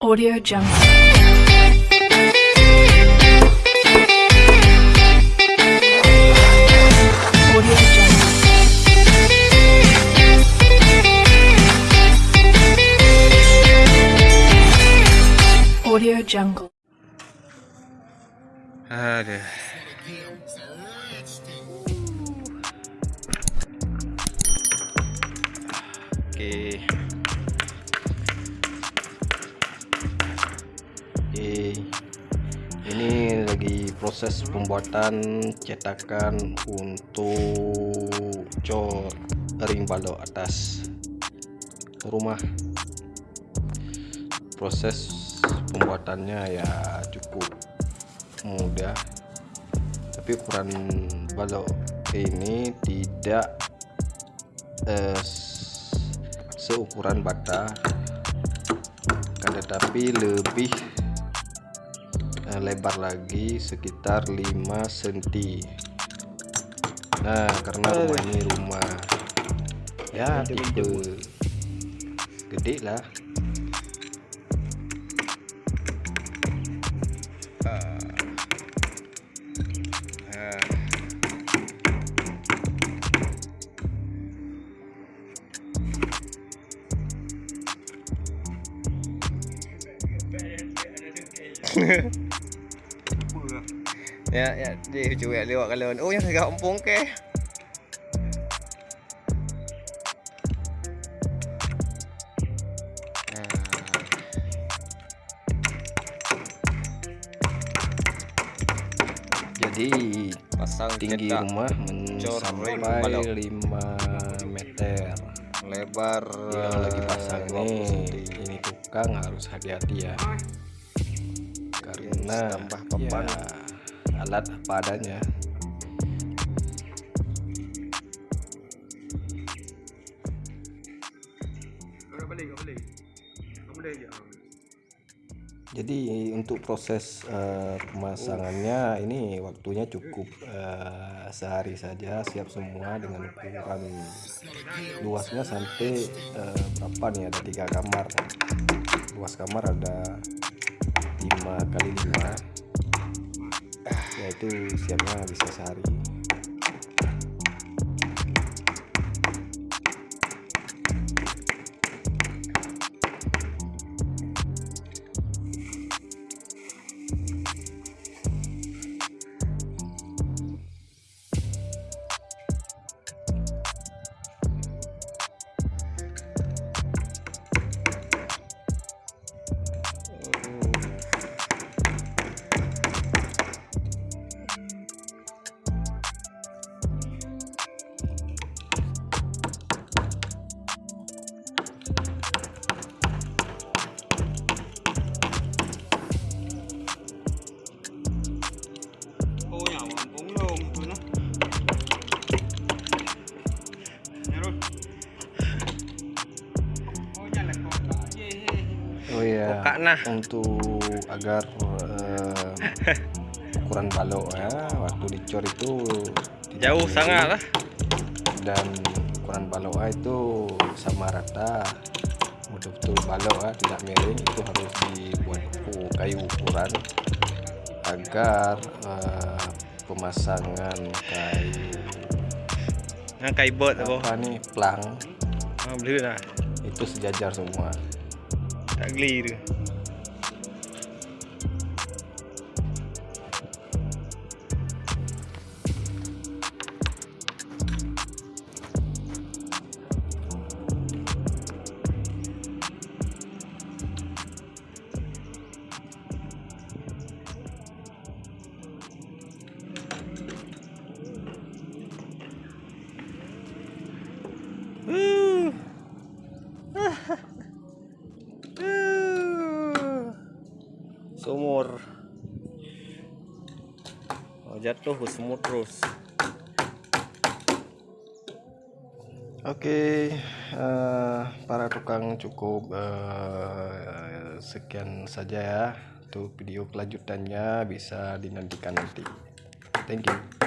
Audio Jungle. Audio Jungle. Audio Jungle. Oke. Ini lagi proses pembuatan cetakan untuk cor ring balok atas rumah. Proses pembuatannya ya cukup mudah tapi ukuran balok ini tidak eh, seukuran bata tetapi lebih lebar lagi sekitar 5 cm nah karena rumah ini rumah ya tipe gede lah Ah. ya ya dia juga lewat kalau oh yang agak kampung ke jadi pasang tinggi cetak rumah balok. 5 meter lebar yang lagi pasang 20 nih cm. ini tukang harus hati-hati ya karena tambah papan. ya, alat apa adanya. Jadi untuk proses eh, pemasangannya ini waktunya cukup eh, sehari saja siap semua dengan ukuran luasnya sampai eh, berapa nih? Ada tiga kamar. Luas kamar ada 5 kali 5 yaitu siapnya bisa sehari ya Buka nah. untuk agar eh, ukuran balok ya waktu dicor itu jauh sangat lah. Dan ukuran balok A itu sama rata. Betul-betul balok A tidak miring itu harus dibuat kayu ukuran agar eh, pemasangan kayu yang kai bot apa nih plang. Ah, beli lah. Itu sejajar semua Tagliere jatuh ke sumur terus Oke, eh, para tukang cukup eh, sekian saja ya. Untuk video kelanjutannya bisa dinantikan nanti. Thank you.